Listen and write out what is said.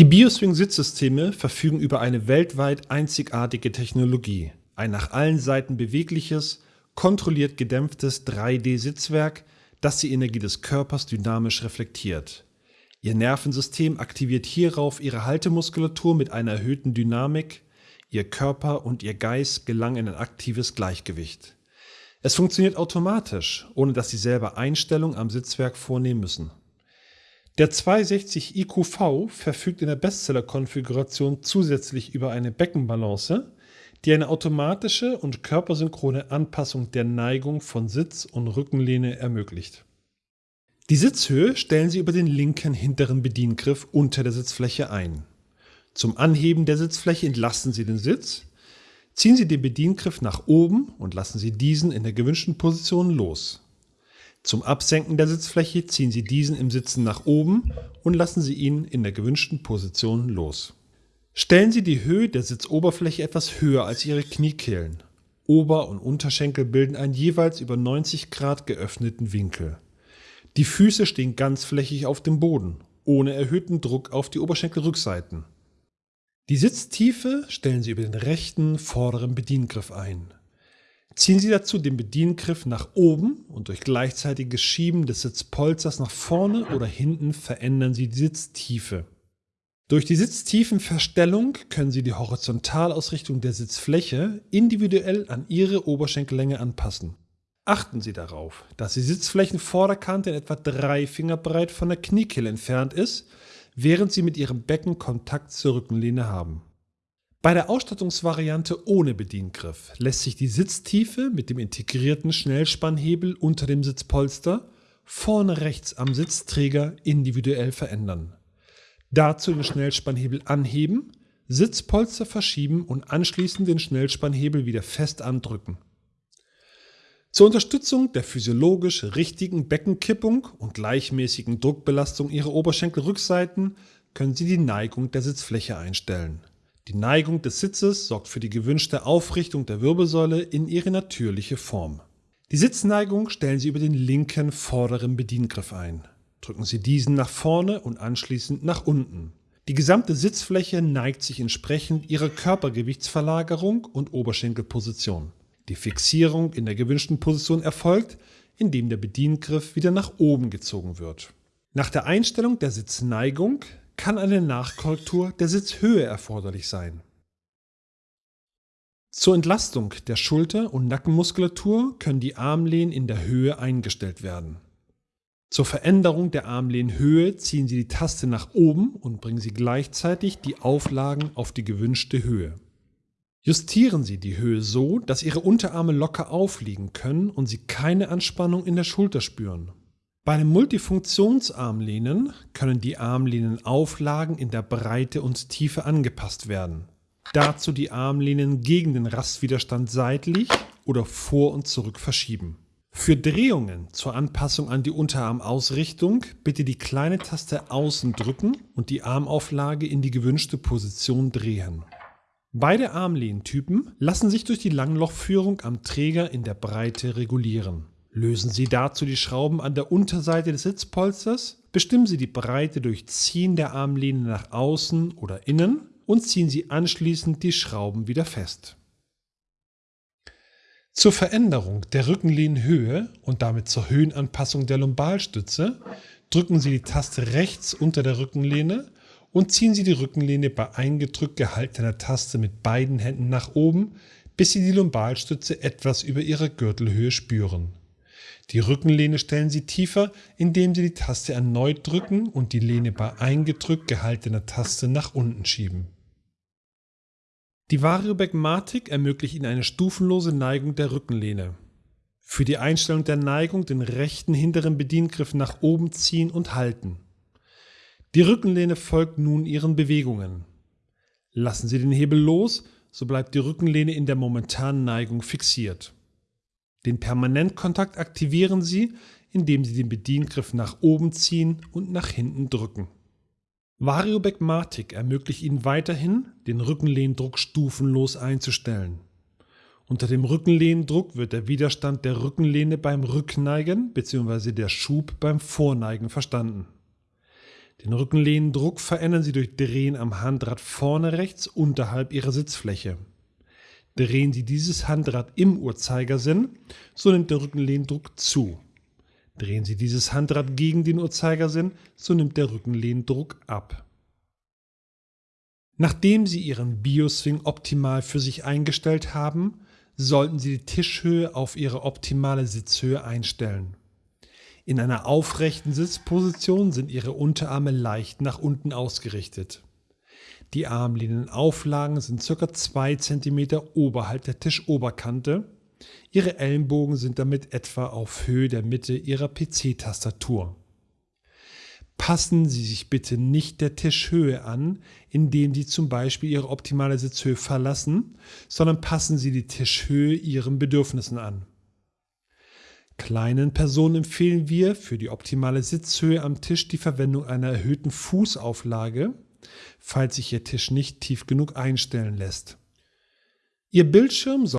Die Bioswing-Sitzsysteme verfügen über eine weltweit einzigartige Technologie. Ein nach allen Seiten bewegliches, kontrolliert gedämpftes 3D-Sitzwerk, das die Energie des Körpers dynamisch reflektiert. Ihr Nervensystem aktiviert hierauf ihre Haltemuskulatur mit einer erhöhten Dynamik, ihr Körper und ihr Geist gelangen in ein aktives Gleichgewicht. Es funktioniert automatisch, ohne dass Sie selber Einstellungen am Sitzwerk vornehmen müssen. Der 260 IQV verfügt in der Bestseller-Konfiguration zusätzlich über eine Beckenbalance, die eine automatische und körpersynchrone Anpassung der Neigung von Sitz und Rückenlehne ermöglicht. Die Sitzhöhe stellen Sie über den linken hinteren Bediengriff unter der Sitzfläche ein. Zum Anheben der Sitzfläche entlasten Sie den Sitz, ziehen Sie den Bediengriff nach oben und lassen Sie diesen in der gewünschten Position los. Zum Absenken der Sitzfläche ziehen Sie diesen im Sitzen nach oben und lassen Sie ihn in der gewünschten Position los. Stellen Sie die Höhe der Sitzoberfläche etwas höher als Ihre Kniekehlen. Ober- und Unterschenkel bilden einen jeweils über 90 Grad geöffneten Winkel. Die Füße stehen ganzflächig auf dem Boden, ohne erhöhten Druck auf die Oberschenkelrückseiten. Die Sitztiefe stellen Sie über den rechten vorderen Bediengriff ein. Ziehen Sie dazu den Bediengriff nach oben und durch gleichzeitiges Schieben des Sitzpolsters nach vorne oder hinten verändern Sie die Sitztiefe. Durch die Sitztiefenverstellung können Sie die Horizontalausrichtung der Sitzfläche individuell an Ihre Oberschenkellänge anpassen. Achten Sie darauf, dass die Sitzflächenvorderkante in etwa drei Finger breit von der Kniekehle entfernt ist, während Sie mit Ihrem Becken Kontakt zur Rückenlehne haben. Bei der Ausstattungsvariante ohne Bediengriff lässt sich die Sitztiefe mit dem integrierten Schnellspannhebel unter dem Sitzpolster vorne rechts am Sitzträger individuell verändern. Dazu den Schnellspannhebel anheben, Sitzpolster verschieben und anschließend den Schnellspannhebel wieder fest andrücken. Zur Unterstützung der physiologisch richtigen Beckenkippung und gleichmäßigen Druckbelastung Ihrer Oberschenkelrückseiten können Sie die Neigung der Sitzfläche einstellen. Die Neigung des Sitzes sorgt für die gewünschte Aufrichtung der Wirbelsäule in ihre natürliche Form. Die Sitzneigung stellen Sie über den linken vorderen Bediengriff ein. Drücken Sie diesen nach vorne und anschließend nach unten. Die gesamte Sitzfläche neigt sich entsprechend ihrer Körpergewichtsverlagerung und Oberschenkelposition. Die Fixierung in der gewünschten Position erfolgt, indem der Bediengriff wieder nach oben gezogen wird. Nach der Einstellung der Sitzneigung kann eine Nachkorrektur der Sitzhöhe erforderlich sein. Zur Entlastung der Schulter- und Nackenmuskulatur können die Armlehnen in der Höhe eingestellt werden. Zur Veränderung der Armlehnhöhe ziehen Sie die Taste nach oben und bringen Sie gleichzeitig die Auflagen auf die gewünschte Höhe. Justieren Sie die Höhe so, dass Ihre Unterarme locker aufliegen können und Sie keine Anspannung in der Schulter spüren. Bei einem Multifunktionsarmlehnen können die Armlehnenauflagen in der Breite und Tiefe angepasst werden. Dazu die Armlehnen gegen den Rastwiderstand seitlich oder vor und zurück verschieben. Für Drehungen zur Anpassung an die Unterarmausrichtung bitte die kleine Taste außen drücken und die Armauflage in die gewünschte Position drehen. Beide Armlehntypen lassen sich durch die Langlochführung am Träger in der Breite regulieren. Lösen Sie dazu die Schrauben an der Unterseite des Sitzpolsters, bestimmen Sie die Breite durch Ziehen der Armlehne nach außen oder innen und ziehen Sie anschließend die Schrauben wieder fest. Zur Veränderung der Rückenlehnenhöhe und damit zur Höhenanpassung der Lumbalstütze drücken Sie die Taste rechts unter der Rückenlehne und ziehen Sie die Rückenlehne bei eingedrückt gehaltener Taste mit beiden Händen nach oben, bis Sie die Lumbalstütze etwas über Ihrer Gürtelhöhe spüren. Die Rückenlehne stellen Sie tiefer, indem Sie die Taste erneut drücken und die Lehne bei eingedrückt gehaltener Taste nach unten schieben. Die Variobagmatic ermöglicht Ihnen eine stufenlose Neigung der Rückenlehne. Für die Einstellung der Neigung den rechten hinteren Bediengriff nach oben ziehen und halten. Die Rückenlehne folgt nun Ihren Bewegungen. Lassen Sie den Hebel los, so bleibt die Rückenlehne in der momentanen Neigung fixiert. Den Permanentkontakt aktivieren Sie, indem Sie den Bediengriff nach oben ziehen und nach hinten drücken. Variobagmatic ermöglicht Ihnen weiterhin, den Rückenlehndruck stufenlos einzustellen. Unter dem Rückenlehndruck wird der Widerstand der Rückenlehne beim Rückneigen bzw. der Schub beim Vorneigen verstanden. Den Rückenlehndruck verändern Sie durch Drehen am Handrad vorne rechts unterhalb Ihrer Sitzfläche. Drehen Sie dieses Handrad im Uhrzeigersinn, so nimmt der Rückenlehndruck zu. Drehen Sie dieses Handrad gegen den Uhrzeigersinn, so nimmt der Rückenlehndruck ab. Nachdem Sie Ihren Bioswing optimal für sich eingestellt haben, sollten Sie die Tischhöhe auf Ihre optimale Sitzhöhe einstellen. In einer aufrechten Sitzposition sind Ihre Unterarme leicht nach unten ausgerichtet. Die Armlehnenauflagen sind ca. 2 cm oberhalb der Tischoberkante. Ihre Ellenbogen sind damit etwa auf Höhe der Mitte Ihrer PC-Tastatur. Passen Sie sich bitte nicht der Tischhöhe an, indem Sie zum Beispiel Ihre optimale Sitzhöhe verlassen, sondern passen Sie die Tischhöhe Ihren Bedürfnissen an. Kleinen Personen empfehlen wir für die optimale Sitzhöhe am Tisch die Verwendung einer erhöhten Fußauflage, falls sich Ihr Tisch nicht tief genug einstellen lässt. Ihr Bildschirm